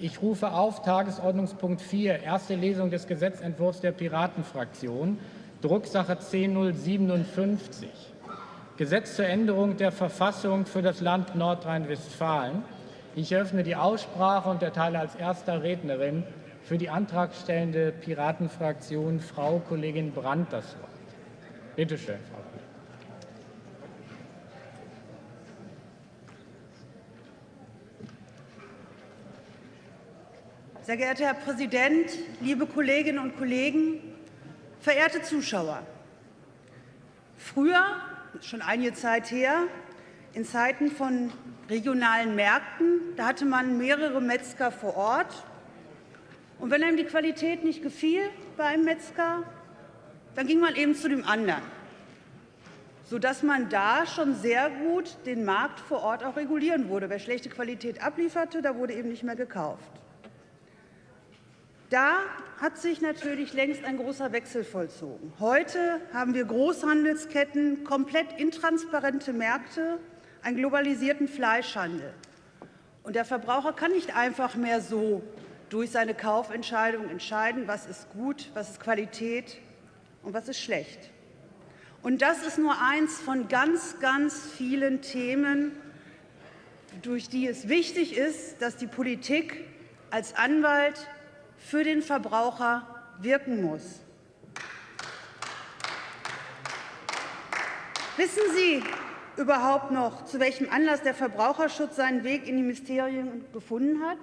Ich rufe auf Tagesordnungspunkt 4, erste Lesung des Gesetzentwurfs der Piratenfraktion, Drucksache 10057. Gesetz zur Änderung der Verfassung für das Land Nordrhein-Westfalen. Ich eröffne die Aussprache und erteile als erster Rednerin für die antragstellende Piratenfraktion Frau Kollegin Brandt das Wort. Bitte schön, Frau Sehr geehrter Herr Präsident, liebe Kolleginnen und Kollegen, verehrte Zuschauer! Früher, schon einige Zeit her, in Zeiten von regionalen Märkten, da hatte man mehrere Metzger vor Ort. Und wenn einem die Qualität nicht gefiel bei einem Metzger, dann ging man eben zu dem anderen, sodass man da schon sehr gut den Markt vor Ort auch regulieren wurde. Wer schlechte Qualität ablieferte, da wurde eben nicht mehr gekauft. Da hat sich natürlich längst ein großer Wechsel vollzogen. Heute haben wir Großhandelsketten, komplett intransparente Märkte, einen globalisierten Fleischhandel. Und der Verbraucher kann nicht einfach mehr so durch seine Kaufentscheidung entscheiden, was ist gut, was ist Qualität und was ist schlecht. Und das ist nur eins von ganz, ganz vielen Themen, durch die es wichtig ist, dass die Politik als Anwalt für den Verbraucher wirken muss. Wissen Sie überhaupt noch, zu welchem Anlass der Verbraucherschutz seinen Weg in die Ministerien gefunden hat?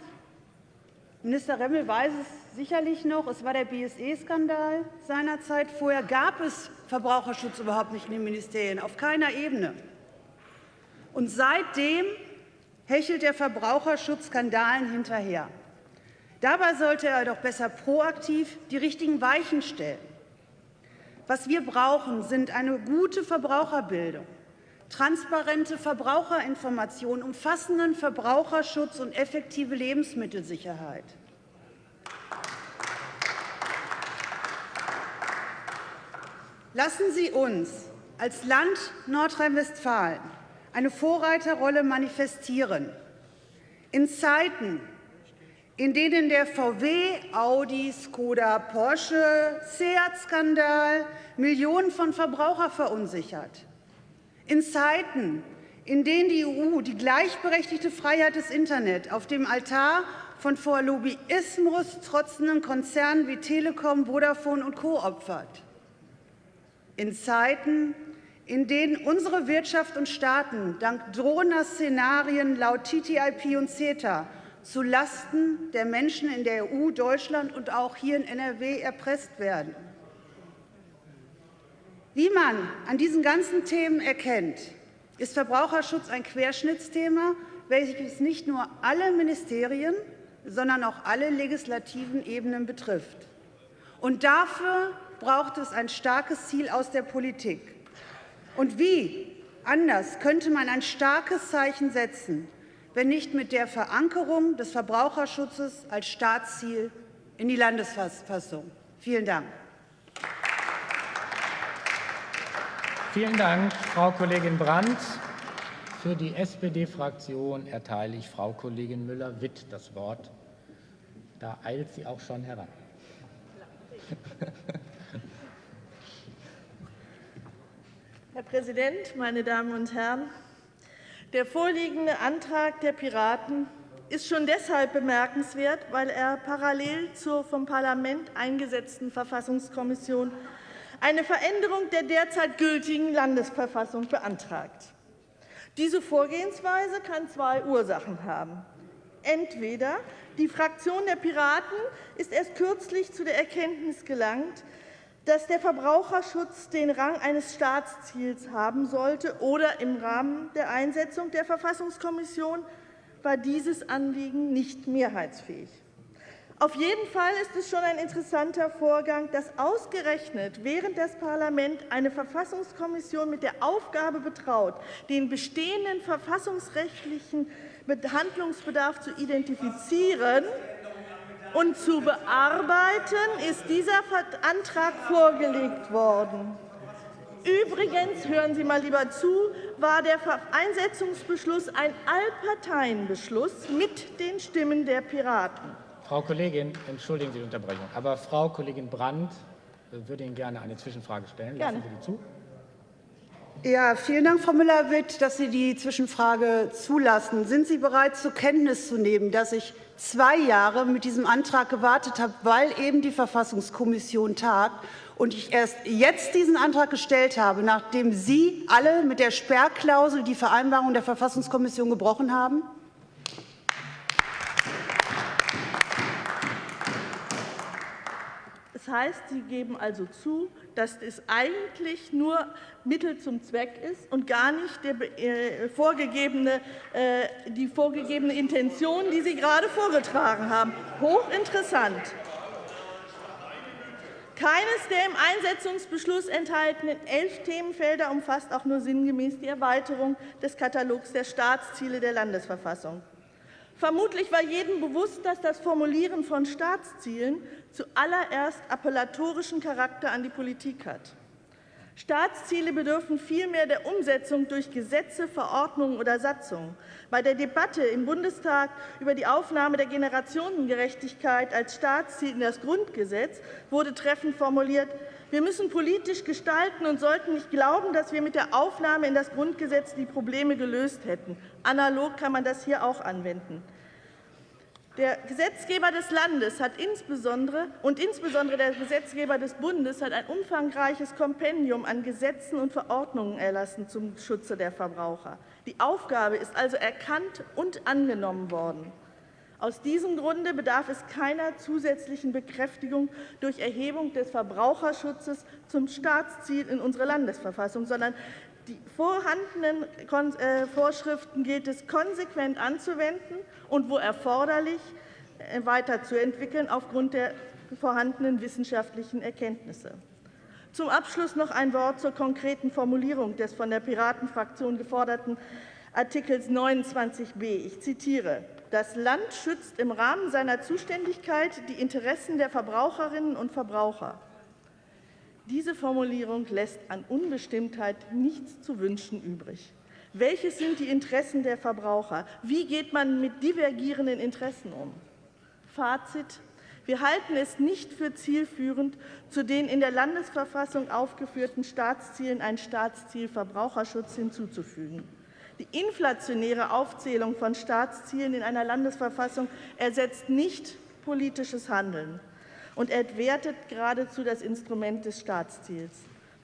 Minister Remmel weiß es sicherlich noch. Es war der BSE-Skandal seinerzeit. Vorher gab es Verbraucherschutz überhaupt nicht in den Ministerien, auf keiner Ebene. Und seitdem hechelt der Verbraucherschutz Skandalen hinterher. Dabei sollte er doch besser proaktiv die richtigen Weichen stellen. Was wir brauchen, sind eine gute Verbraucherbildung, transparente Verbraucherinformation, umfassenden Verbraucherschutz und effektive Lebensmittelsicherheit. Lassen Sie uns als Land Nordrhein-Westfalen eine Vorreiterrolle manifestieren. In Zeiten, in denen der VW, Audi, Skoda, Porsche, Seat-Skandal Millionen von Verbrauchern verunsichert. In Zeiten, in denen die EU die gleichberechtigte Freiheit des Internet auf dem Altar von vor Lobbyismus trotzenden Konzernen wie Telekom, Vodafone und Co. opfert. In Zeiten, in denen unsere Wirtschaft und Staaten dank drohender Szenarien laut TTIP und CETA zulasten der Menschen in der EU, Deutschland und auch hier in NRW erpresst werden. Wie man an diesen ganzen Themen erkennt, ist Verbraucherschutz ein Querschnittsthema, welches nicht nur alle Ministerien, sondern auch alle legislativen Ebenen betrifft. Und dafür braucht es ein starkes Ziel aus der Politik. Und wie anders könnte man ein starkes Zeichen setzen, wenn nicht mit der Verankerung des Verbraucherschutzes als Staatsziel in die Landesverfassung. Vielen Dank. Vielen Dank, Frau Kollegin Brandt. Für die SPD-Fraktion erteile ich Frau Kollegin Müller-Witt das Wort. Da eilt sie auch schon heran. Herr Präsident, meine Damen und Herren! Der vorliegende Antrag der Piraten ist schon deshalb bemerkenswert, weil er parallel zur vom Parlament eingesetzten Verfassungskommission eine Veränderung der derzeit gültigen Landesverfassung beantragt. Diese Vorgehensweise kann zwei Ursachen haben. Entweder die Fraktion der Piraten ist erst kürzlich zu der Erkenntnis gelangt, dass der Verbraucherschutz den Rang eines Staatsziels haben sollte, oder im Rahmen der Einsetzung der Verfassungskommission war dieses Anliegen nicht mehrheitsfähig. Auf jeden Fall ist es schon ein interessanter Vorgang, dass ausgerechnet während das Parlament eine Verfassungskommission mit der Aufgabe betraut, den bestehenden verfassungsrechtlichen Handlungsbedarf zu identifizieren, und zu bearbeiten ist dieser Antrag vorgelegt worden. Übrigens, hören Sie mal lieber zu, war der Einsetzungsbeschluss ein Allparteienbeschluss mit den Stimmen der Piraten. Frau Kollegin, entschuldigen Sie die Unterbrechung, aber Frau Kollegin Brandt würde Ihnen gerne eine Zwischenfrage stellen. Lassen Sie die zu. Ja, vielen Dank, Frau Müller-Witt, dass Sie die Zwischenfrage zulassen. Sind Sie bereit, zur Kenntnis zu nehmen, dass ich zwei Jahre mit diesem Antrag gewartet habe, weil eben die Verfassungskommission tagt und ich erst jetzt diesen Antrag gestellt habe, nachdem Sie alle mit der Sperrklausel die Vereinbarung der Verfassungskommission gebrochen haben? Heißt, Sie geben also zu, dass es eigentlich nur Mittel zum Zweck ist und gar nicht äh, äh, die vorgegebene Intention, die Sie gerade vorgetragen haben. Hochinteressant. Keines der im Einsetzungsbeschluss enthaltenen elf Themenfelder umfasst auch nur sinngemäß die Erweiterung des Katalogs der Staatsziele der Landesverfassung. Vermutlich war jedem bewusst, dass das Formulieren von Staatszielen zuallererst appellatorischen Charakter an die Politik hat. Staatsziele bedürfen vielmehr der Umsetzung durch Gesetze, Verordnungen oder Satzungen. Bei der Debatte im Bundestag über die Aufnahme der Generationengerechtigkeit als Staatsziel in das Grundgesetz wurde treffend formuliert, wir müssen politisch gestalten und sollten nicht glauben, dass wir mit der Aufnahme in das Grundgesetz die Probleme gelöst hätten. Analog kann man das hier auch anwenden. Der Gesetzgeber des Landes hat insbesondere und insbesondere der Gesetzgeber des Bundes hat ein umfangreiches Kompendium an Gesetzen und Verordnungen erlassen zum Schutze der Verbraucher. Die Aufgabe ist also erkannt und angenommen worden. Aus diesem Grunde bedarf es keiner zusätzlichen Bekräftigung durch Erhebung des Verbraucherschutzes zum Staatsziel in unserer Landesverfassung, sondern die vorhandenen äh, Vorschriften gilt es konsequent anzuwenden und wo erforderlich äh, weiterzuentwickeln aufgrund der vorhandenen wissenschaftlichen Erkenntnisse. Zum Abschluss noch ein Wort zur konkreten Formulierung des von der Piratenfraktion geforderten Artikels 29b. Ich zitiere. Das Land schützt im Rahmen seiner Zuständigkeit die Interessen der Verbraucherinnen und Verbraucher. Diese Formulierung lässt an Unbestimmtheit nichts zu wünschen übrig. Welches sind die Interessen der Verbraucher? Wie geht man mit divergierenden Interessen um? Fazit. Wir halten es nicht für zielführend, zu den in der Landesverfassung aufgeführten Staatszielen ein Staatsziel Verbraucherschutz hinzuzufügen. Die inflationäre Aufzählung von Staatszielen in einer Landesverfassung ersetzt nicht politisches Handeln und entwertet geradezu das Instrument des Staatsziels.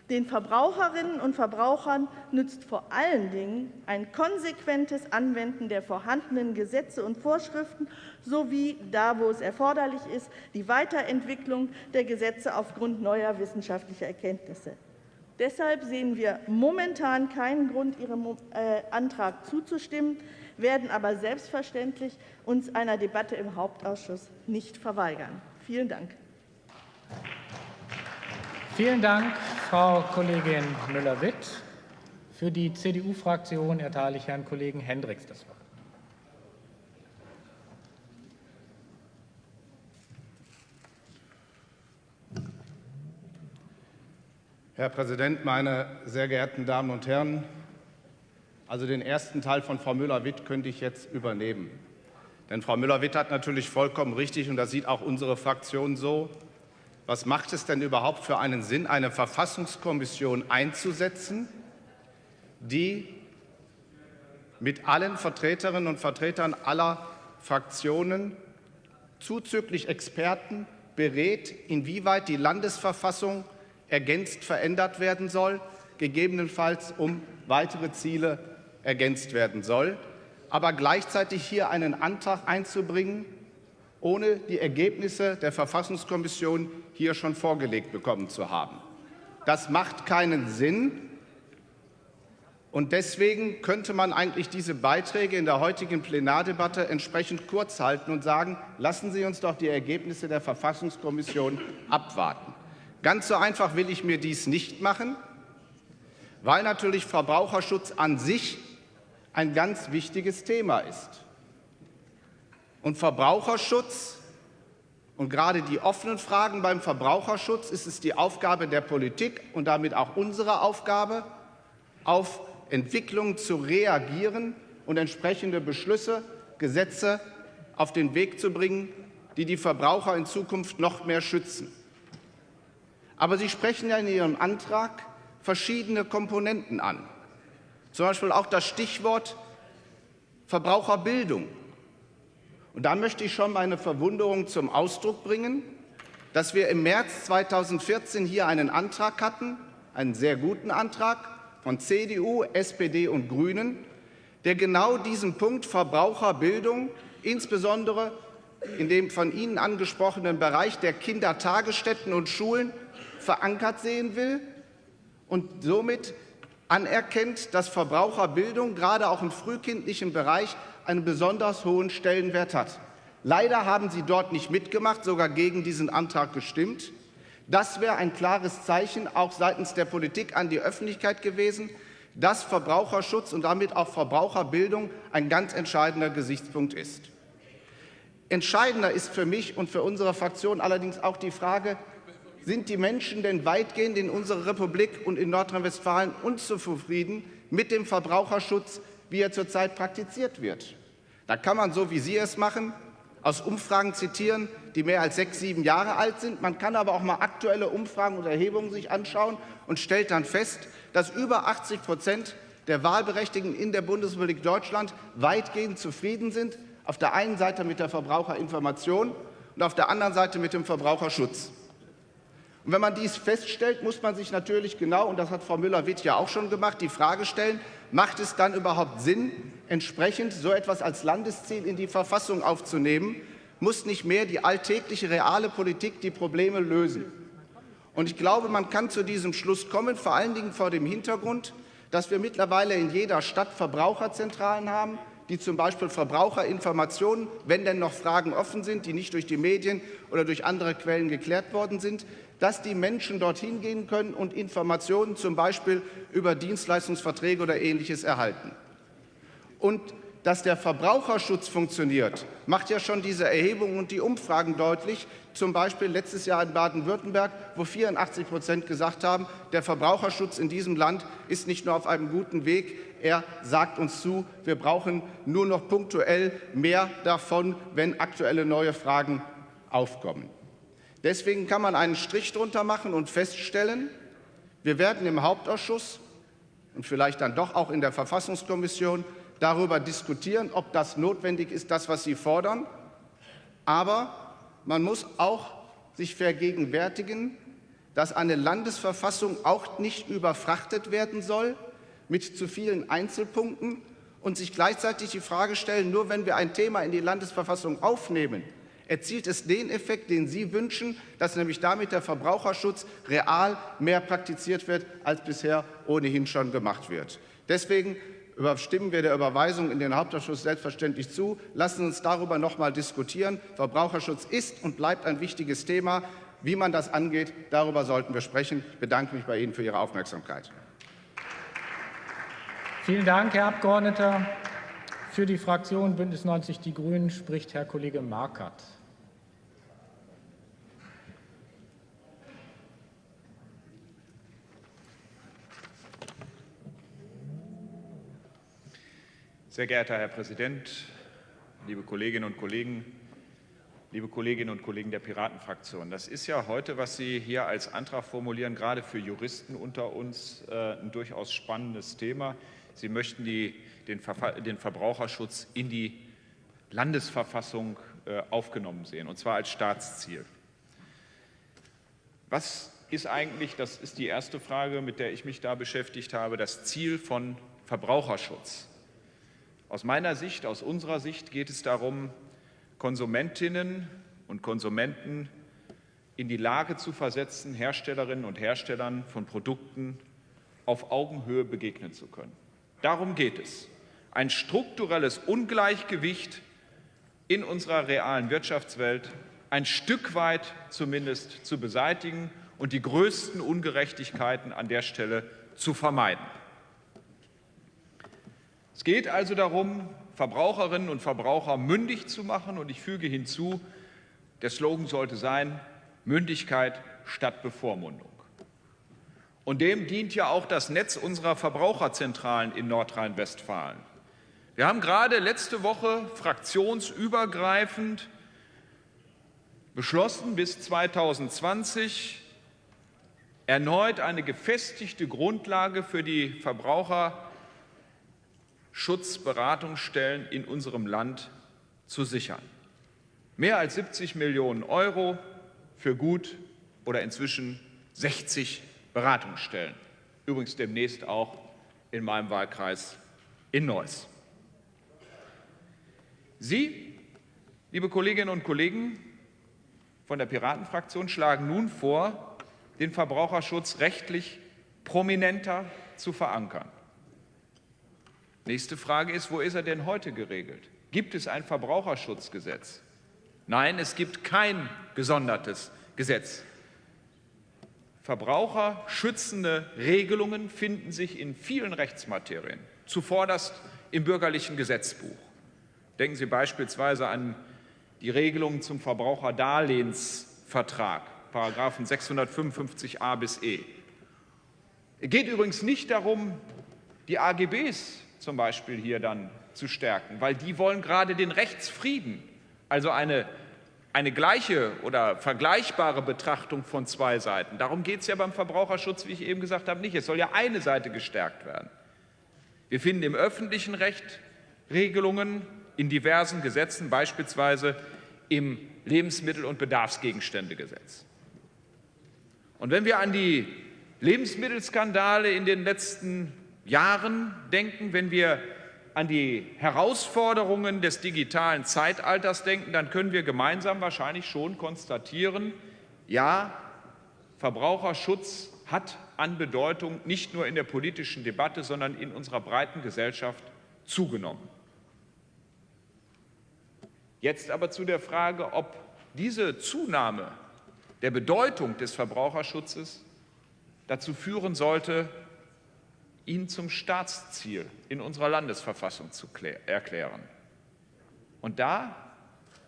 Den Verbraucherinnen und Verbrauchern nützt vor allen Dingen ein konsequentes Anwenden der vorhandenen Gesetze und Vorschriften sowie, da wo es erforderlich ist, die Weiterentwicklung der Gesetze aufgrund neuer wissenschaftlicher Erkenntnisse. Deshalb sehen wir momentan keinen Grund, Ihrem äh, Antrag zuzustimmen, werden aber selbstverständlich uns einer Debatte im Hauptausschuss nicht verweigern. Vielen Dank. Vielen Dank, Frau Kollegin Müller-Witt. Für die CDU-Fraktion erteile ich Herrn Kollegen Hendricks das Wort. Herr Präsident, meine sehr geehrten Damen und Herren! Also den ersten Teil von Frau Müller-Witt könnte ich jetzt übernehmen. Denn Frau Müller-Witt hat natürlich vollkommen richtig, und das sieht auch unsere Fraktion so, was macht es denn überhaupt für einen Sinn, eine Verfassungskommission einzusetzen, die mit allen Vertreterinnen und Vertretern aller Fraktionen zuzüglich Experten berät, inwieweit die Landesverfassung ergänzt verändert werden soll, gegebenenfalls um weitere Ziele ergänzt werden soll, aber gleichzeitig hier einen Antrag einzubringen, ohne die Ergebnisse der Verfassungskommission hier schon vorgelegt bekommen zu haben. Das macht keinen Sinn. Und deswegen könnte man eigentlich diese Beiträge in der heutigen Plenardebatte entsprechend kurz halten und sagen, lassen Sie uns doch die Ergebnisse der Verfassungskommission abwarten. Ganz so einfach will ich mir dies nicht machen, weil natürlich Verbraucherschutz an sich ein ganz wichtiges Thema ist. Und Verbraucherschutz Und gerade die offenen Fragen beim Verbraucherschutz ist es die Aufgabe der Politik und damit auch unsere Aufgabe, auf Entwicklungen zu reagieren und entsprechende Beschlüsse, Gesetze auf den Weg zu bringen, die die Verbraucher in Zukunft noch mehr schützen. Aber Sie sprechen ja in Ihrem Antrag verschiedene Komponenten an, zum Beispiel auch das Stichwort Verbraucherbildung. Und da möchte ich schon meine Verwunderung zum Ausdruck bringen, dass wir im März 2014 hier einen Antrag hatten, einen sehr guten Antrag von CDU, SPD und Grünen, der genau diesen Punkt Verbraucherbildung, insbesondere in dem von Ihnen angesprochenen Bereich der Kindertagesstätten und Schulen, verankert sehen will und somit anerkennt, dass Verbraucherbildung gerade auch im frühkindlichen Bereich einen besonders hohen Stellenwert hat. Leider haben Sie dort nicht mitgemacht, sogar gegen diesen Antrag gestimmt. Das wäre ein klares Zeichen auch seitens der Politik an die Öffentlichkeit gewesen, dass Verbraucherschutz und damit auch Verbraucherbildung ein ganz entscheidender Gesichtspunkt ist. Entscheidender ist für mich und für unsere Fraktion allerdings auch die Frage, sind die Menschen denn weitgehend in unserer Republik und in Nordrhein-Westfalen unzufrieden mit dem Verbraucherschutz, wie er zurzeit praktiziert wird. Da kann man, so wie Sie es machen, aus Umfragen zitieren, die mehr als sechs, sieben Jahre alt sind. Man kann aber auch mal aktuelle Umfragen und Erhebungen sich anschauen und stellt dann fest, dass über 80 Prozent der Wahlberechtigten in der Bundesrepublik Deutschland weitgehend zufrieden sind, auf der einen Seite mit der Verbraucherinformation und auf der anderen Seite mit dem Verbraucherschutz. Und wenn man dies feststellt, muss man sich natürlich genau, und das hat Frau Müller-Witt ja auch schon gemacht, die Frage stellen, macht es dann überhaupt Sinn, entsprechend so etwas als Landesziel in die Verfassung aufzunehmen? Muss nicht mehr die alltägliche reale Politik die Probleme lösen? Und ich glaube, man kann zu diesem Schluss kommen, vor allen Dingen vor dem Hintergrund, dass wir mittlerweile in jeder Stadt Verbraucherzentralen haben, die zum Beispiel Verbraucherinformationen, wenn denn noch Fragen offen sind, die nicht durch die Medien oder durch andere Quellen geklärt worden sind, dass die Menschen dorthin gehen können und Informationen zum Beispiel über Dienstleistungsverträge oder Ähnliches erhalten. Und dass der Verbraucherschutz funktioniert, macht ja schon diese Erhebungen und die Umfragen deutlich. Zum Beispiel letztes Jahr in Baden-Württemberg, wo 84 Prozent gesagt haben, der Verbraucherschutz in diesem Land ist nicht nur auf einem guten Weg, er sagt uns zu, wir brauchen nur noch punktuell mehr davon, wenn aktuelle neue Fragen aufkommen. Deswegen kann man einen Strich drunter machen und feststellen, wir werden im Hauptausschuss und vielleicht dann doch auch in der Verfassungskommission darüber diskutieren, ob das notwendig ist, das, was Sie fordern. Aber man muss auch sich vergegenwärtigen, dass eine Landesverfassung auch nicht überfrachtet werden soll mit zu vielen Einzelpunkten und sich gleichzeitig die Frage stellen, nur wenn wir ein Thema in die Landesverfassung aufnehmen, erzielt es den Effekt, den Sie wünschen, dass nämlich damit der Verbraucherschutz real mehr praktiziert wird, als bisher ohnehin schon gemacht wird. Deswegen stimmen wir der Überweisung in den Hauptausschuss selbstverständlich zu. Lassen Sie uns darüber noch einmal diskutieren. Verbraucherschutz ist und bleibt ein wichtiges Thema. Wie man das angeht, darüber sollten wir sprechen. Ich bedanke mich bei Ihnen für Ihre Aufmerksamkeit. Vielen Dank, Herr Abgeordneter. Für die Fraktion Bündnis 90 Die Grünen spricht Herr Kollege Markert. Sehr geehrter Herr Präsident, liebe Kolleginnen und Kollegen, liebe Kolleginnen und Kollegen der Piratenfraktion. Das ist ja heute, was Sie hier als Antrag formulieren, gerade für Juristen unter uns äh, ein durchaus spannendes Thema. Sie möchten die, den, den, Verbraucherschutz in die Landesverfassung äh, aufgenommen sehen, und zwar als Staatsziel. Was ist eigentlich, das ist die erste Frage, mit der ich mich da beschäftigt habe, das Ziel von Verbraucherschutz? Aus meiner Sicht, aus unserer Sicht geht es darum, Konsumentinnen und Konsumenten in die Lage zu versetzen, Herstellerinnen und Herstellern von Produkten auf Augenhöhe begegnen zu können. Darum geht es. Ein strukturelles Ungleichgewicht in unserer realen Wirtschaftswelt ein Stück weit zumindest zu beseitigen und die größten Ungerechtigkeiten an der Stelle zu vermeiden. Es geht also darum, Verbraucherinnen und Verbraucher mündig zu machen und ich füge hinzu, Der Slogan sollte sein, Mündigkeit statt Bevormundung. Und dem dient ja auch das Netz unserer Verbraucherzentralen in Nordrhein-Westfalen. Wir haben gerade letzte Woche fraktionsübergreifend beschlossen, bis 2020 erneut eine gefestigte Grundlage für die Verbraucherschutzberatungsstellen in unserem Land zu sichern. Mehr als 70 Millionen Euro für gut oder inzwischen 60 Beratungsstellen. Übrigens demnächst auch in meinem Wahlkreis in Neuss. Sie, liebe Kolleginnen und Kollegen von der Piratenfraktion, schlagen nun vor, den Verbraucherschutz rechtlich prominenter zu verankern. Nächste Frage ist, wo ist er denn heute geregelt? Gibt es ein Verbraucherschutzgesetz? Nein, es gibt kein gesondertes Gesetz. Verbraucherschützende Regelungen finden sich in vielen Rechtsmaterien, zuvorderst im bürgerlichen Gesetzbuch. Denken Sie beispielsweise an die Regelungen zum Verbraucherdarlehensvertrag, Paragraphen 655a bis e. Es geht übrigens nicht darum, die AGBs zum Beispiel hier dann zu stärken, weil die wollen gerade den Rechtsfrieden, also eine, eine gleiche oder vergleichbare Betrachtung von zwei Seiten. Darum geht es ja beim Verbraucherschutz, wie ich eben gesagt habe, nicht. Es soll ja eine Seite gestärkt werden. Wir finden im öffentlichen Recht Regelungen in diversen Gesetzen, beispielsweise im Lebensmittel- und Bedarfsgegenständegesetz. Und wenn wir an die Lebensmittelskandale in den letzten Jahren denken, wenn wir an die Herausforderungen des digitalen Zeitalters denken, dann können wir gemeinsam wahrscheinlich schon konstatieren, ja, Verbraucherschutz hat an Bedeutung nicht nur in der politischen Debatte, sondern in unserer breiten Gesellschaft zugenommen. Jetzt aber zu der Frage, ob diese Zunahme der Bedeutung des Verbraucherschutzes dazu führen sollte, ihn zum Staatsziel in unserer Landesverfassung zu erklären. Und da,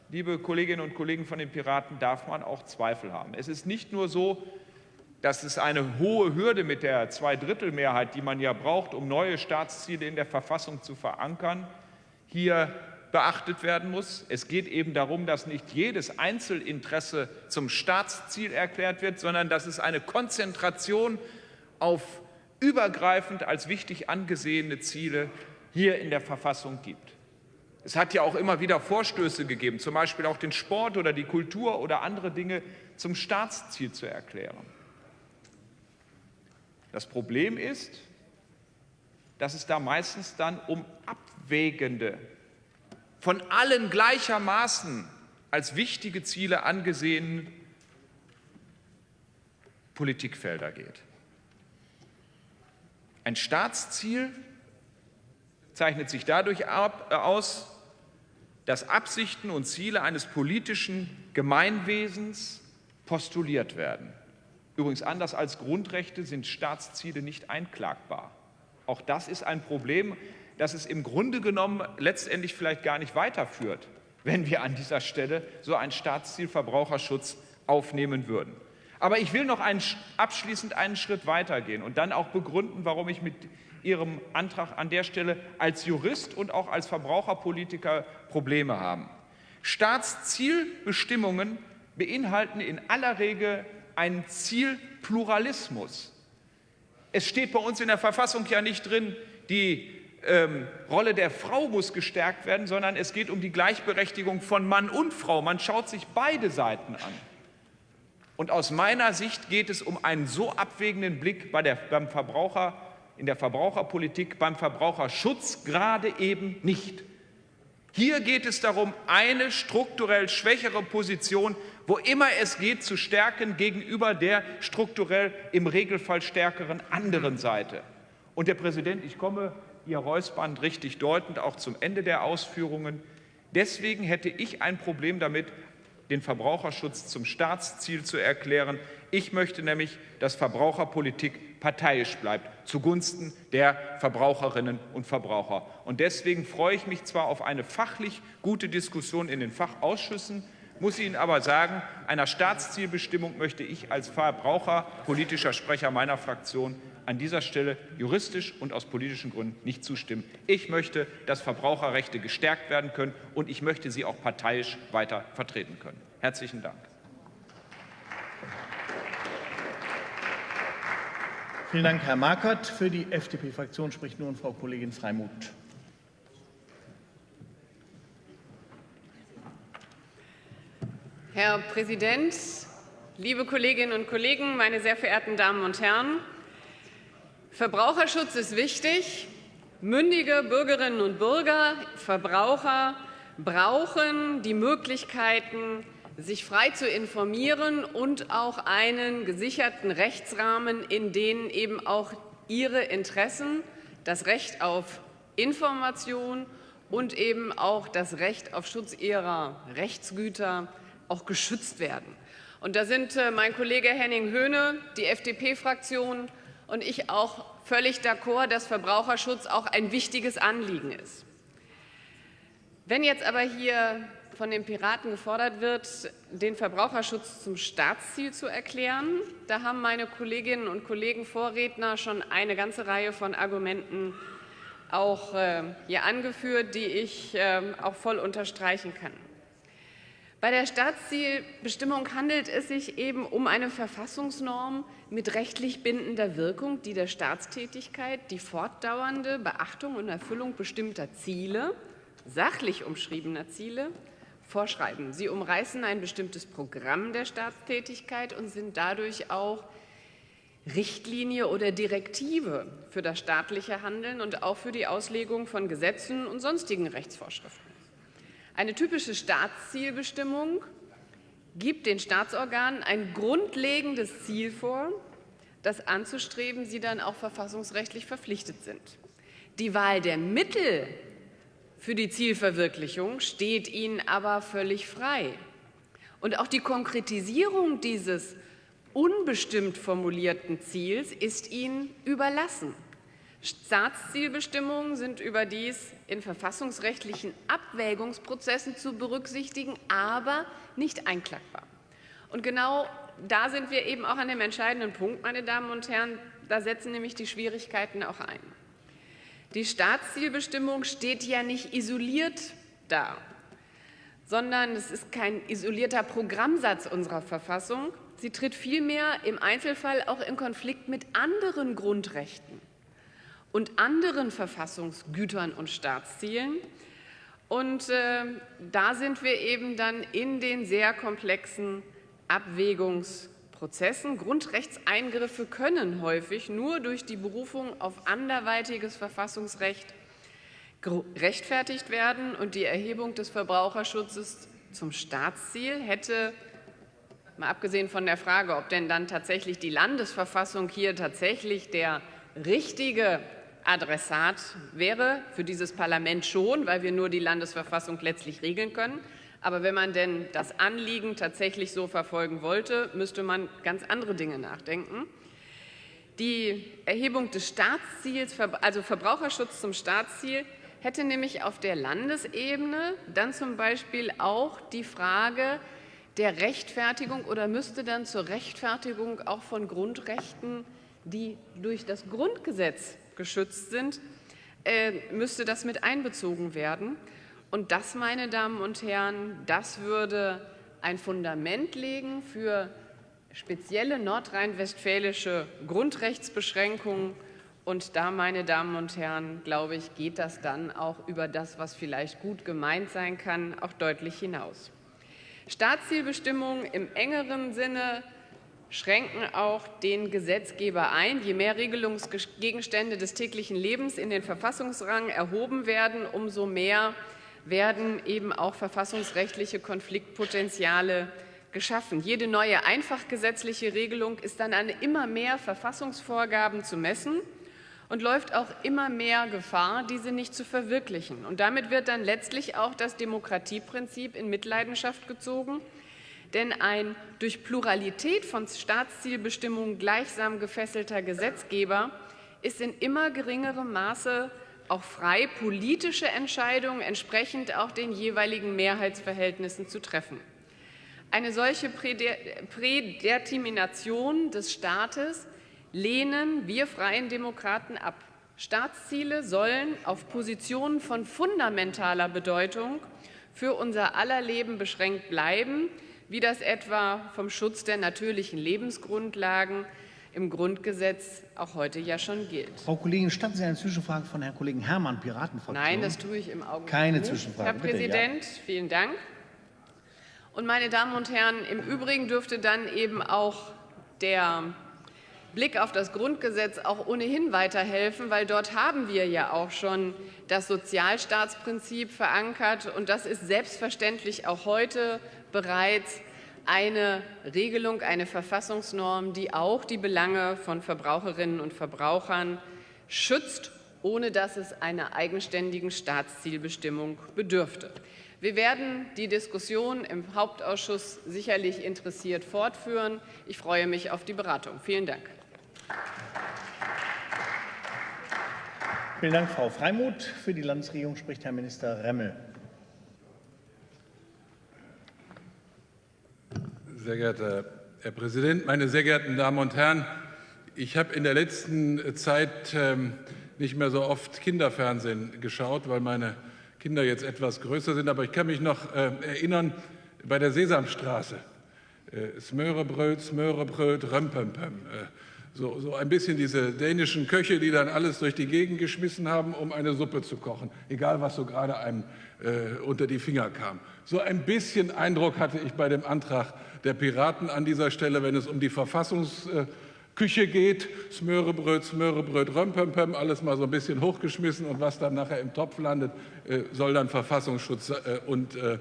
liebe Kolleginnen und Kollegen von den Piraten, darf man auch Zweifel haben. Es ist nicht nur so, dass es eine hohe Hürde mit der Zweidrittelmehrheit, die man ja braucht, um neue Staatsziele in der Verfassung zu verankern, hier beachtet werden muss. Es geht eben darum, dass nicht jedes Einzelinteresse zum Staatsziel erklärt wird, sondern dass es eine Konzentration auf übergreifend als wichtig angesehene Ziele hier in der Verfassung gibt. Es hat ja auch immer wieder Vorstöße gegeben, zum Beispiel auch den Sport oder die Kultur oder andere Dinge zum Staatsziel zu erklären. Das Problem ist, dass es da meistens dann um abwägende von allen gleichermaßen als wichtige Ziele angesehenen Politikfelder geht. Ein Staatsziel zeichnet sich dadurch ab, aus, dass Absichten und Ziele eines politischen Gemeinwesens postuliert werden. Übrigens anders als Grundrechte sind Staatsziele nicht einklagbar. Auch das ist ein Problem, dass es im Grunde genommen letztendlich vielleicht gar nicht weiterführt, wenn wir an dieser Stelle so ein Staatsziel Verbraucherschutz aufnehmen würden. Aber ich will noch einen, abschließend einen Schritt weitergehen und dann auch begründen, warum ich mit Ihrem Antrag an der Stelle als Jurist und auch als Verbraucherpolitiker Probleme habe. Staatszielbestimmungen beinhalten in aller Regel einen Zielpluralismus. Es steht bei uns in der Verfassung ja nicht drin, die ähm, Rolle der Frau muss gestärkt werden, sondern es geht um die Gleichberechtigung von Mann und Frau. Man schaut sich beide Seiten an. Und aus meiner Sicht geht es um einen so abwägenden Blick bei der, beim Verbraucher, in der Verbraucherpolitik, beim Verbraucherschutz gerade eben nicht. Hier geht es darum, eine strukturell schwächere Position, wo immer es geht, zu stärken gegenüber der strukturell im Regelfall stärkeren anderen Seite. Und der Präsident, ich komme Ihr Räuspern richtig deutend, auch zum Ende der Ausführungen. Deswegen hätte ich ein Problem damit, den Verbraucherschutz zum Staatsziel zu erklären. Ich möchte nämlich, dass Verbraucherpolitik parteiisch bleibt, zugunsten der Verbraucherinnen und Verbraucher. Und deswegen freue ich mich zwar auf eine fachlich gute Diskussion in den Fachausschüssen, muss Ihnen aber sagen, einer Staatszielbestimmung möchte ich als verbraucherpolitischer Sprecher meiner Fraktion an dieser Stelle juristisch und aus politischen Gründen nicht zustimmen. Ich möchte, dass Verbraucherrechte gestärkt werden können, und ich möchte sie auch parteiisch weiter vertreten können. Herzlichen Dank. Vielen Dank, Herr Markert. Für die FDP-Fraktion spricht nun Frau Kollegin Freimuth. Herr Präsident, liebe Kolleginnen und Kollegen, meine sehr verehrten Damen und Herren! Verbraucherschutz ist wichtig. Mündige Bürgerinnen und Bürger, Verbraucher brauchen die Möglichkeiten, sich frei zu informieren und auch einen gesicherten Rechtsrahmen, in den eben auch ihre Interessen, das Recht auf Information und eben auch das Recht auf Schutz ihrer Rechtsgüter auch geschützt werden. Und da sind äh, mein Kollege Henning Höhne, die FDP-Fraktion und ich auch völlig d'accord, dass Verbraucherschutz auch ein wichtiges Anliegen ist. Wenn jetzt aber hier von den Piraten gefordert wird, den Verbraucherschutz zum Staatsziel zu erklären, da haben meine Kolleginnen und Kollegen Vorredner schon eine ganze Reihe von Argumenten auch äh, hier angeführt, die ich äh, auch voll unterstreichen kann. Bei der Staatszielbestimmung handelt es sich eben um eine Verfassungsnorm mit rechtlich bindender Wirkung, die der Staatstätigkeit die fortdauernde Beachtung und Erfüllung bestimmter Ziele, sachlich umschriebener Ziele, vorschreiben. Sie umreißen ein bestimmtes Programm der Staatstätigkeit und sind dadurch auch Richtlinie oder Direktive für das staatliche Handeln und auch für die Auslegung von Gesetzen und sonstigen Rechtsvorschriften. Eine typische Staatszielbestimmung gibt den Staatsorganen ein grundlegendes Ziel vor, das anzustreben sie dann auch verfassungsrechtlich verpflichtet sind. Die Wahl der Mittel für die Zielverwirklichung steht ihnen aber völlig frei. Und auch die Konkretisierung dieses unbestimmt formulierten Ziels ist ihnen überlassen. Staatszielbestimmungen sind überdies in verfassungsrechtlichen Abwägungsprozessen zu berücksichtigen, aber nicht einklagbar. Und genau da sind wir eben auch an dem entscheidenden Punkt, meine Damen und Herren. Da setzen nämlich die Schwierigkeiten auch ein. Die Staatszielbestimmung steht ja nicht isoliert da, sondern es ist kein isolierter Programmsatz unserer Verfassung. Sie tritt vielmehr im Einzelfall auch in Konflikt mit anderen Grundrechten und anderen Verfassungsgütern und Staatszielen. Und äh, da sind wir eben dann in den sehr komplexen Abwägungsprozessen. Grundrechtseingriffe können häufig nur durch die Berufung auf anderweitiges Verfassungsrecht rechtfertigt werden. Und die Erhebung des Verbraucherschutzes zum Staatsziel hätte, mal abgesehen von der Frage, ob denn dann tatsächlich die Landesverfassung hier tatsächlich der richtige Adressat wäre für dieses Parlament schon, weil wir nur die Landesverfassung letztlich regeln können. Aber wenn man denn das Anliegen tatsächlich so verfolgen wollte, müsste man ganz andere Dinge nachdenken. Die Erhebung des Staatsziels, also Verbraucherschutz zum Staatsziel, hätte nämlich auf der Landesebene dann zum Beispiel auch die Frage der Rechtfertigung oder müsste dann zur Rechtfertigung auch von Grundrechten, die durch das Grundgesetz geschützt sind, äh, müsste das mit einbezogen werden. Und das, meine Damen und Herren, das würde ein Fundament legen für spezielle nordrhein-westfälische Grundrechtsbeschränkungen. Und da, meine Damen und Herren, glaube ich, geht das dann auch über das, was vielleicht gut gemeint sein kann, auch deutlich hinaus. Staatszielbestimmungen im engeren Sinne schränken auch den Gesetzgeber ein. Je mehr Regelungsgegenstände des täglichen Lebens in den Verfassungsrang erhoben werden, umso mehr werden eben auch verfassungsrechtliche Konfliktpotenziale geschaffen. Jede neue einfachgesetzliche Regelung ist dann an immer mehr Verfassungsvorgaben zu messen und läuft auch immer mehr Gefahr, diese nicht zu verwirklichen. Und damit wird dann letztlich auch das Demokratieprinzip in Mitleidenschaft gezogen denn ein durch Pluralität von Staatszielbestimmungen gleichsam gefesselter Gesetzgeber ist in immer geringerem Maße auch frei, politische Entscheidungen entsprechend auch den jeweiligen Mehrheitsverhältnissen zu treffen. Eine solche Prädetermination des Staates lehnen wir Freien Demokraten ab. Staatsziele sollen auf Positionen von fundamentaler Bedeutung für unser aller Leben beschränkt bleiben, wie das etwa vom Schutz der natürlichen Lebensgrundlagen im Grundgesetz auch heute ja schon gilt. Frau Kollegin, statten Sie eine Zwischenfrage von Herrn Kollegen Herrmann, Piratenfraktion? Nein, das tue ich im Augenblick Keine nicht. Zwischenfrage. Herr Bitte, Präsident, ja. vielen Dank. Und meine Damen und Herren, im Übrigen dürfte dann eben auch der Blick auf das Grundgesetz auch ohnehin weiterhelfen, weil dort haben wir ja auch schon das Sozialstaatsprinzip verankert. Und das ist selbstverständlich auch heute bereits eine Regelung, eine Verfassungsnorm, die auch die Belange von Verbraucherinnen und Verbrauchern schützt, ohne dass es einer eigenständigen Staatszielbestimmung bedürfte. Wir werden die Diskussion im Hauptausschuss sicherlich interessiert fortführen. Ich freue mich auf die Beratung. Vielen Dank. Vielen Dank, Frau Freimuth. Für die Landesregierung spricht Herr Minister Remmel. Sehr geehrter Herr Präsident, meine sehr geehrten Damen und Herren! Ich habe in der letzten Zeit ähm, nicht mehr so oft Kinderfernsehen geschaut, weil meine Kinder jetzt etwas größer sind. Aber ich kann mich noch äh, erinnern bei der Sesamstraße. Äh, Smörebröt, Smörebröt, Römpempem. So, so ein bisschen diese dänischen Köche, die dann alles durch die Gegend geschmissen haben, um eine Suppe zu kochen, egal was so gerade einem äh, unter die Finger kam. So ein bisschen Eindruck hatte ich bei dem Antrag der Piraten an dieser Stelle, wenn es um die Verfassungsküche geht. Smörebröt, Smörebröt, Römpempem, alles mal so ein bisschen hochgeschmissen und was dann nachher im Topf landet, äh, soll dann Verfassungsschutz äh, und äh,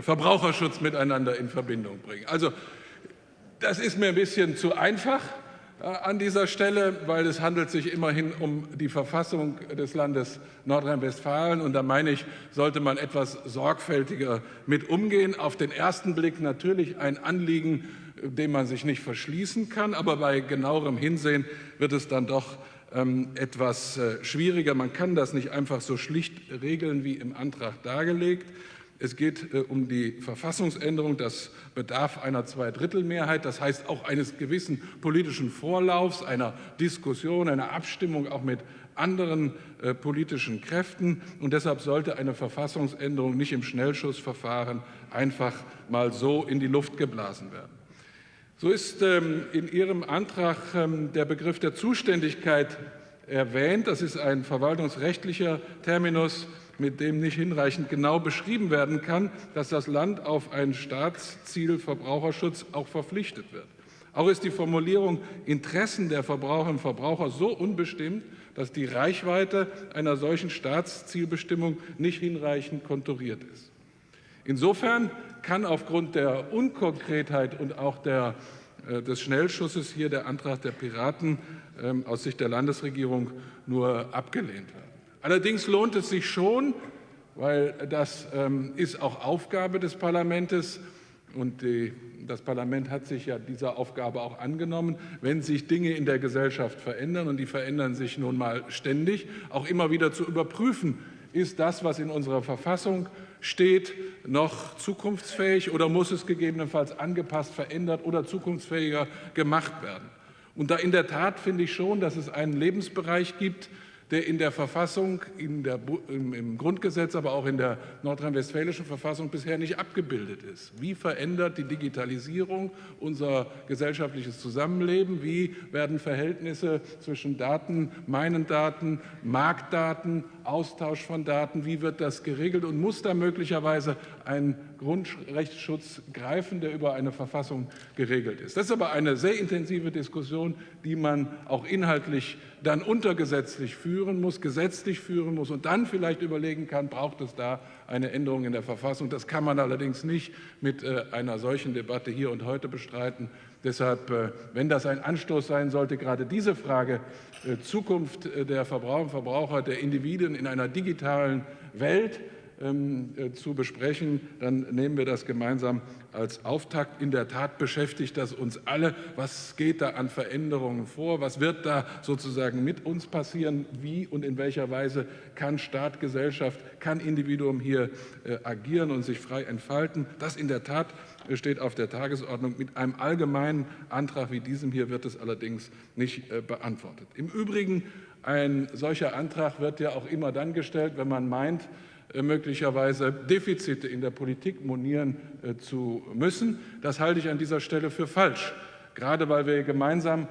Verbraucherschutz miteinander in Verbindung bringen. Also das ist mir ein bisschen zu einfach an dieser Stelle, weil es handelt sich immerhin um die Verfassung des Landes Nordrhein-Westfalen. Und da meine ich, sollte man etwas sorgfältiger mit umgehen. Auf den ersten Blick natürlich ein Anliegen, dem man sich nicht verschließen kann. Aber bei genauerem Hinsehen wird es dann doch ähm, etwas äh, schwieriger. Man kann das nicht einfach so schlicht regeln wie im Antrag dargelegt. Es geht äh, um die Verfassungsänderung. Das bedarf einer Zweidrittelmehrheit, das heißt auch eines gewissen politischen Vorlaufs, einer Diskussion, einer Abstimmung auch mit anderen äh, politischen Kräften. Und deshalb sollte eine Verfassungsänderung nicht im Schnellschussverfahren einfach mal so in die Luft geblasen werden. So ist ähm, in Ihrem Antrag ähm, der Begriff der Zuständigkeit erwähnt. Das ist ein verwaltungsrechtlicher Terminus, mit dem nicht hinreichend genau beschrieben werden kann, dass das Land auf ein Staatsziel Verbraucherschutz auch verpflichtet wird. Auch ist die Formulierung Interessen der Verbraucherinnen und Verbraucher so unbestimmt, dass die Reichweite einer solchen Staatszielbestimmung nicht hinreichend konturiert ist. Insofern kann aufgrund der Unkonkretheit und auch der, äh, des Schnellschusses hier der Antrag der Piraten äh, aus Sicht der Landesregierung nur abgelehnt werden. Allerdings lohnt es sich schon, weil das ähm, ist auch Aufgabe des Parlaments und die, das Parlament hat sich ja dieser Aufgabe auch angenommen, wenn sich Dinge in der Gesellschaft verändern und die verändern sich nun mal ständig, auch immer wieder zu überprüfen, ist das, was in unserer Verfassung steht, noch zukunftsfähig oder muss es gegebenenfalls angepasst, verändert oder zukunftsfähiger gemacht werden. Und da in der Tat finde ich schon, dass es einen Lebensbereich gibt, der in der Verfassung, in der, im Grundgesetz, aber auch in der nordrhein-westfälischen Verfassung bisher nicht abgebildet ist. Wie verändert die Digitalisierung unser gesellschaftliches Zusammenleben? Wie werden Verhältnisse zwischen Daten, meinen Daten, Marktdaten, Austausch von Daten, wie wird das geregelt und muss da möglicherweise ein Grundrechtsschutz greifen, der über eine Verfassung geregelt ist? Das ist aber eine sehr intensive Diskussion, die man auch inhaltlich dann untergesetzlich führen muss, gesetzlich führen muss und dann vielleicht überlegen kann, braucht es da eine Änderung in der Verfassung. Das kann man allerdings nicht mit äh, einer solchen Debatte hier und heute bestreiten. Deshalb, äh, wenn das ein Anstoß sein sollte, gerade diese Frage äh, Zukunft der Verbraucher und Verbraucher, der Individuen in einer digitalen Welt, ähm, äh, zu besprechen, dann nehmen wir das gemeinsam als Auftakt. In der Tat beschäftigt das uns alle. Was geht da an Veränderungen vor? Was wird da sozusagen mit uns passieren? Wie und in welcher Weise kann Staat, Gesellschaft, kann Individuum hier äh, agieren und sich frei entfalten? Das in der Tat steht auf der Tagesordnung. Mit einem allgemeinen Antrag wie diesem hier wird es allerdings nicht äh, beantwortet. Im Übrigen, ein solcher Antrag wird ja auch immer dann gestellt, wenn man meint, äh, möglicherweise Defizite in der Politik monieren äh, zu müssen. Das halte ich an dieser Stelle für falsch, gerade weil wir gemeinsam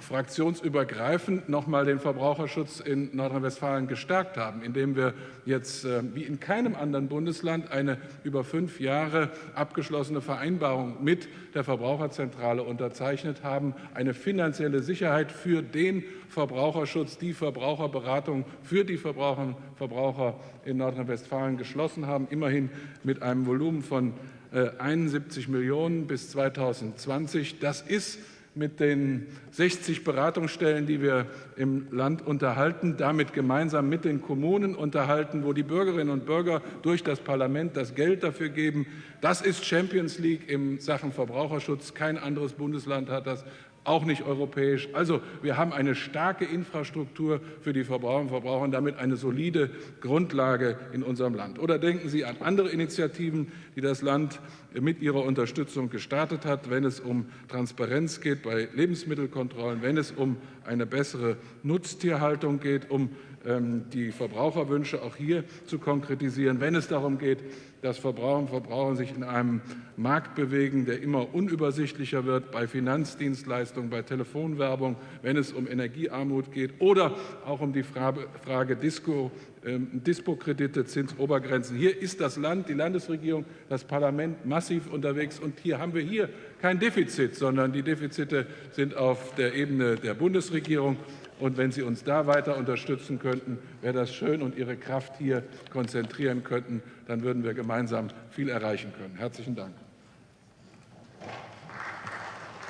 fraktionsübergreifend noch mal den Verbraucherschutz in Nordrhein-Westfalen gestärkt haben, indem wir jetzt äh, wie in keinem anderen Bundesland eine über fünf Jahre abgeschlossene Vereinbarung mit der Verbraucherzentrale unterzeichnet haben, eine finanzielle Sicherheit für den Verbraucherschutz, die Verbraucherberatung für die Verbraucherinnen und Verbraucher in Nordrhein-Westfalen geschlossen haben, immerhin mit einem Volumen von 71 äh, Millionen bis 2020. Das ist mit den 60 Beratungsstellen, die wir im Land unterhalten, damit gemeinsam mit den Kommunen unterhalten, wo die Bürgerinnen und Bürger durch das Parlament das Geld dafür geben. Das ist Champions League in Sachen Verbraucherschutz. Kein anderes Bundesland hat das auch nicht europäisch. Also wir haben eine starke Infrastruktur für die Verbraucher und Verbraucher und damit eine solide Grundlage in unserem Land. Oder denken Sie an andere Initiativen, die das Land mit ihrer Unterstützung gestartet hat, wenn es um Transparenz geht bei Lebensmittelkontrollen, wenn es um eine bessere Nutztierhaltung geht, um die Verbraucherwünsche auch hier zu konkretisieren, wenn es darum geht, dass Verbraucher und Verbraucher sich in einem Markt bewegen, der immer unübersichtlicher wird, bei Finanzdienstleistungen, bei Telefonwerbung, wenn es um Energiearmut geht oder auch um die Frage Disco, ähm, Dispo-Kredite, Zinsobergrenzen. Hier ist das Land, die Landesregierung, das Parlament massiv unterwegs und hier haben wir hier kein Defizit, sondern die Defizite sind auf der Ebene der Bundesregierung. Und wenn Sie uns da weiter unterstützen könnten, wäre das schön und Ihre Kraft hier konzentrieren könnten, dann würden wir gemeinsam viel erreichen können. Herzlichen Dank.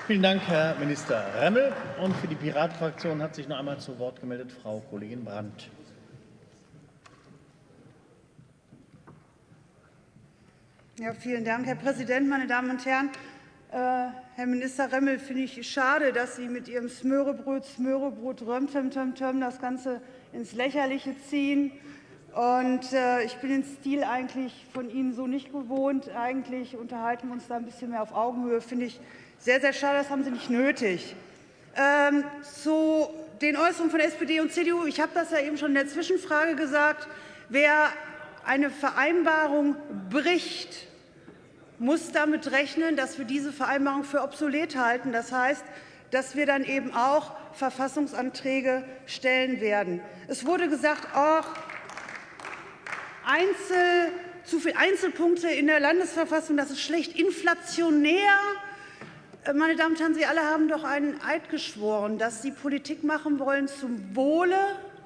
Vielen Dank, Herr Minister Remmel. Und für die Piratenfraktion hat sich noch einmal zu Wort gemeldet Frau Kollegin Brandt. Ja, vielen Dank, Herr Präsident, meine Damen und Herren. Äh, Herr Minister Remmel, finde ich schade, dass Sie mit Ihrem Smörebrot, Smörebrot, Römtem, Töm, Töm das Ganze ins Lächerliche ziehen. Und äh, ich bin den Stil eigentlich von Ihnen so nicht gewohnt. Eigentlich unterhalten wir uns da ein bisschen mehr auf Augenhöhe. Finde ich sehr, sehr schade. Das haben Sie nicht nötig. Ähm, zu den Äußerungen von SPD und CDU. Ich habe das ja eben schon in der Zwischenfrage gesagt. Wer eine Vereinbarung bricht, muss damit rechnen, dass wir diese Vereinbarung für obsolet halten. Das heißt, dass wir dann eben auch Verfassungsanträge stellen werden. Es wurde gesagt, ach, Einzel, zu viele Einzelpunkte in der Landesverfassung, das ist schlecht inflationär. Äh, meine Damen und Herren, Sie alle haben doch einen Eid geschworen, dass Sie Politik machen wollen zum Wohle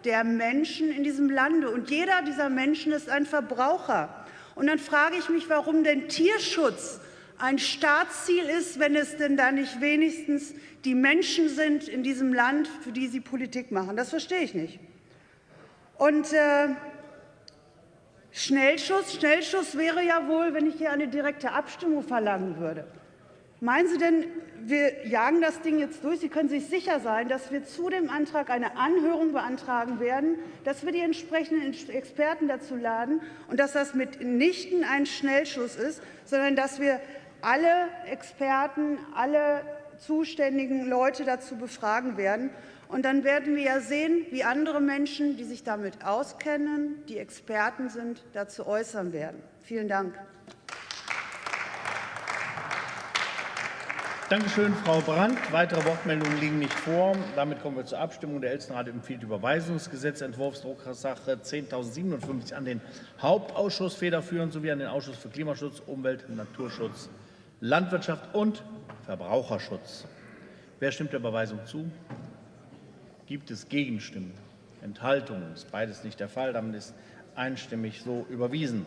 der Menschen in diesem Lande. Und jeder dieser Menschen ist ein Verbraucher. Und dann frage ich mich, warum denn Tierschutz ein Staatsziel ist, wenn es denn da nicht wenigstens die Menschen sind in diesem Land, für die Sie Politik machen. Das verstehe ich nicht. Und äh, Schnellschuss, Schnellschuss wäre ja wohl, wenn ich hier eine direkte Abstimmung verlangen würde. Meinen Sie denn, wir jagen das Ding jetzt durch? Sie können sich sicher sein, dass wir zu dem Antrag eine Anhörung beantragen werden, dass wir die entsprechenden Experten dazu laden und dass das mitnichten ein Schnellschuss ist, sondern dass wir alle Experten, alle zuständigen Leute dazu befragen werden. Und dann werden wir ja sehen, wie andere Menschen, die sich damit auskennen, die Experten sind, dazu äußern werden. Vielen Dank. Dankeschön, Frau Brandt. Weitere Wortmeldungen liegen nicht vor. Damit kommen wir zur Abstimmung. Der Ältestenrat empfiehlt Überweisungsgesetzentwurf Drucksache 10.057 an den Hauptausschuss federführend sowie an den Ausschuss für Klimaschutz, Umwelt, Naturschutz, Landwirtschaft und Verbraucherschutz. Wer stimmt der Überweisung zu? Gibt es Gegenstimmen? Enthaltungen? Ist beides nicht der Fall. Damit ist einstimmig so überwiesen.